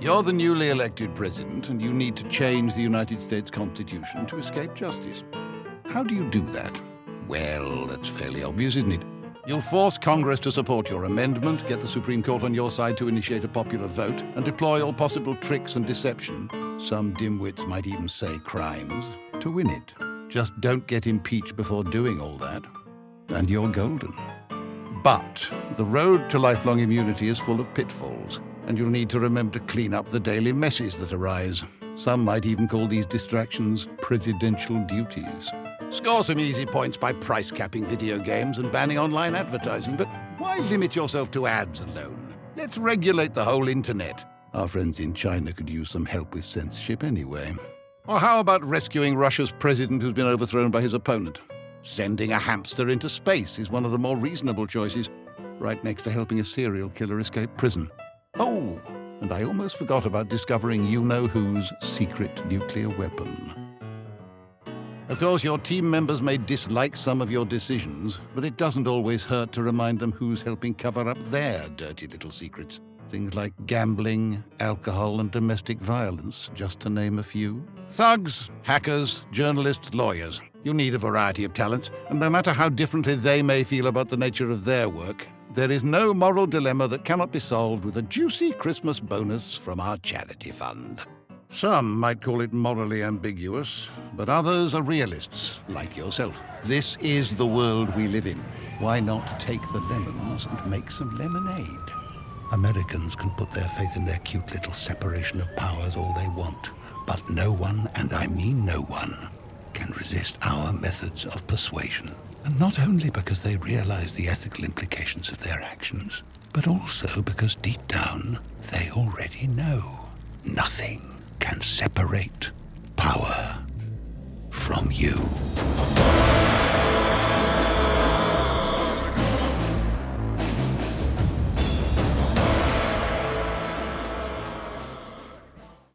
You're the newly elected president, and you need to change the United States Constitution to escape justice. How do you do that? Well, that's fairly obvious, isn't it? You'll force Congress to support your amendment, get the Supreme Court on your side to initiate a popular vote, and deploy all possible tricks and deception, some dimwits might even say crimes, to win it. Just don't get impeached before doing all that, and you're golden. But the road to lifelong immunity is full of pitfalls, and you'll need to remember to clean up the daily messes that arise. Some might even call these distractions presidential duties. Score some easy points by price capping video games and banning online advertising, but why limit yourself to ads alone? Let's regulate the whole internet. Our friends in China could use some help with censorship anyway. Or how about rescuing Russia's president who's been overthrown by his opponent? Sending a hamster into space is one of the more reasonable choices, right next to helping a serial killer escape prison. Oh, and I almost forgot about discovering you-know-who's secret nuclear weapon. Of course, your team members may dislike some of your decisions, but it doesn't always hurt to remind them who's helping cover up their dirty little secrets. Things like gambling, alcohol, and domestic violence, just to name a few. Thugs, hackers, journalists, lawyers. You need a variety of talents, and no matter how differently they may feel about the nature of their work, there is no moral dilemma that cannot be solved with a juicy Christmas bonus from our charity fund. Some might call it morally ambiguous, but others are realists, like yourself. This is the world we live in. Why not take the lemons and make some lemonade? Americans can put their faith in their cute little separation of powers all they want, but no one, and I mean no one, can resist our methods of persuasion and not only because they realize the ethical implications of their actions, but also because deep down they already know nothing can separate power from you.